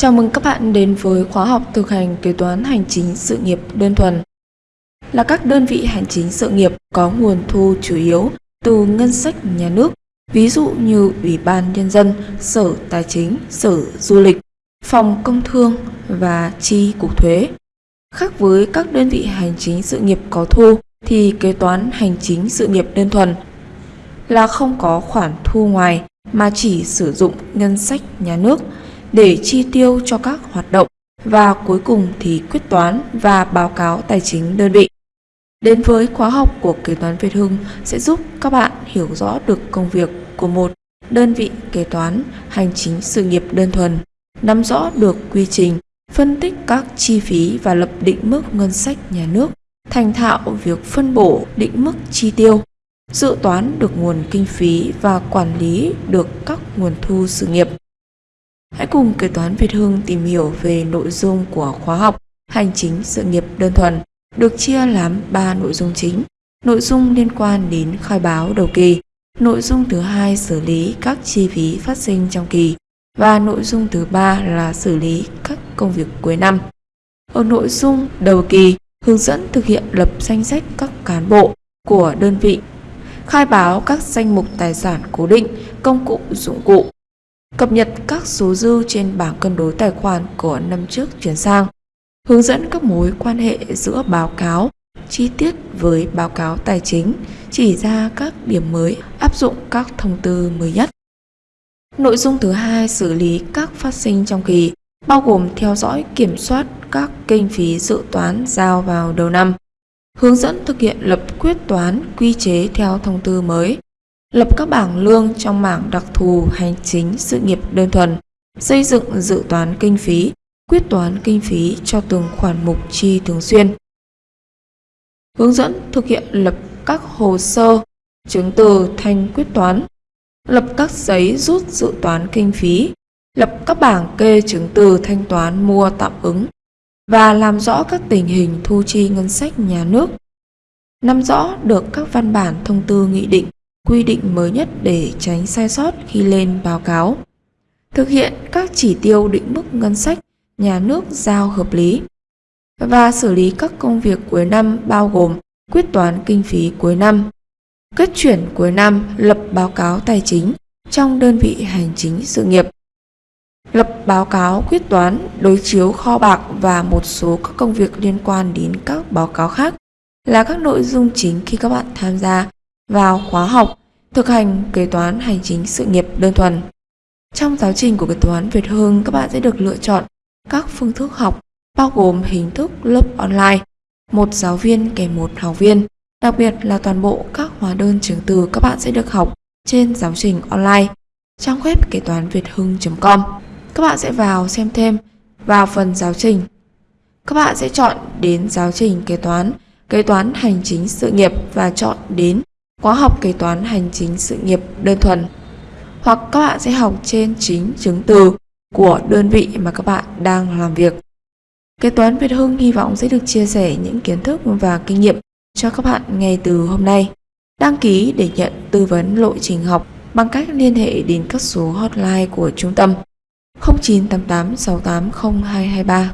Chào mừng các bạn đến với khóa học thực hành kế toán hành chính sự nghiệp đơn thuần. Là các đơn vị hành chính sự nghiệp có nguồn thu chủ yếu từ ngân sách nhà nước, ví dụ như Ủy ban Nhân dân, Sở Tài chính, Sở Du lịch, Phòng Công Thương và Chi Cục Thuế. Khác với các đơn vị hành chính sự nghiệp có thu thì kế toán hành chính sự nghiệp đơn thuần là không có khoản thu ngoài mà chỉ sử dụng ngân sách nhà nước để chi tiêu cho các hoạt động và cuối cùng thì quyết toán và báo cáo tài chính đơn vị. Đến với khóa học của kế toán Việt Hưng sẽ giúp các bạn hiểu rõ được công việc của một đơn vị kế toán hành chính sự nghiệp đơn thuần, nắm rõ được quy trình, phân tích các chi phí và lập định mức ngân sách nhà nước, thành thạo việc phân bổ định mức chi tiêu, dự toán được nguồn kinh phí và quản lý được các nguồn thu sự nghiệp. Hãy cùng kế toán Việt Hưng tìm hiểu về nội dung của khóa học Hành chính sự nghiệp đơn thuần, được chia làm 3 nội dung chính. Nội dung liên quan đến khai báo đầu kỳ, nội dung thứ hai xử lý các chi phí phát sinh trong kỳ và nội dung thứ ba là xử lý các công việc cuối năm. Ở nội dung đầu kỳ, hướng dẫn thực hiện lập danh sách các cán bộ của đơn vị, khai báo các danh mục tài sản cố định, công cụ dụng cụ, cập nhật các số dư trên bảng cân đối tài khoản của năm trước chuyển sang, hướng dẫn các mối quan hệ giữa báo cáo chi tiết với báo cáo tài chính, chỉ ra các điểm mới áp dụng các thông tư mới nhất. Nội dung thứ hai xử lý các phát sinh trong kỳ, bao gồm theo dõi kiểm soát các kinh phí dự toán giao vào đầu năm, hướng dẫn thực hiện lập quyết toán quy chế theo thông tư mới, lập các bảng lương trong mảng đặc thù hành chính sự nghiệp đơn thuần, xây dựng dự toán kinh phí, quyết toán kinh phí cho từng khoản mục chi thường xuyên. Hướng dẫn thực hiện lập các hồ sơ, chứng từ thanh quyết toán, lập các giấy rút dự toán kinh phí, lập các bảng kê chứng từ thanh toán mua tạm ứng và làm rõ các tình hình thu chi ngân sách nhà nước. Nắm rõ được các văn bản thông tư nghị định quy định mới nhất để tránh sai sót khi lên báo cáo. Thực hiện các chỉ tiêu định mức ngân sách nhà nước giao hợp lý và xử lý các công việc cuối năm bao gồm quyết toán kinh phí cuối năm, kết chuyển cuối năm, lập báo cáo tài chính trong đơn vị hành chính sự nghiệp, lập báo cáo quyết toán, đối chiếu kho bạc và một số các công việc liên quan đến các báo cáo khác là các nội dung chính khi các bạn tham gia vào khóa học thực hành kế toán hành chính sự nghiệp đơn thuần. Trong giáo trình của kế toán Việt Hưng, các bạn sẽ được lựa chọn các phương thức học bao gồm hình thức lớp online, một giáo viên kèm một học viên. Đặc biệt là toàn bộ các hóa đơn chứng từ các bạn sẽ được học trên giáo trình online. Trang web kế toán Việt Hưng.com Các bạn sẽ vào xem thêm vào phần giáo trình. Các bạn sẽ chọn đến giáo trình kế toán, kế toán hành chính sự nghiệp và chọn đến khóa học kế toán hành chính sự nghiệp đơn thuần hoặc các bạn sẽ học trên chính chứng từ của đơn vị mà các bạn đang làm việc. Kế toán Việt Hưng hy vọng sẽ được chia sẻ những kiến thức và kinh nghiệm cho các bạn ngay từ hôm nay. Đăng ký để nhận tư vấn lộ trình học bằng cách liên hệ đến các số hotline của trung tâm 0988 680 223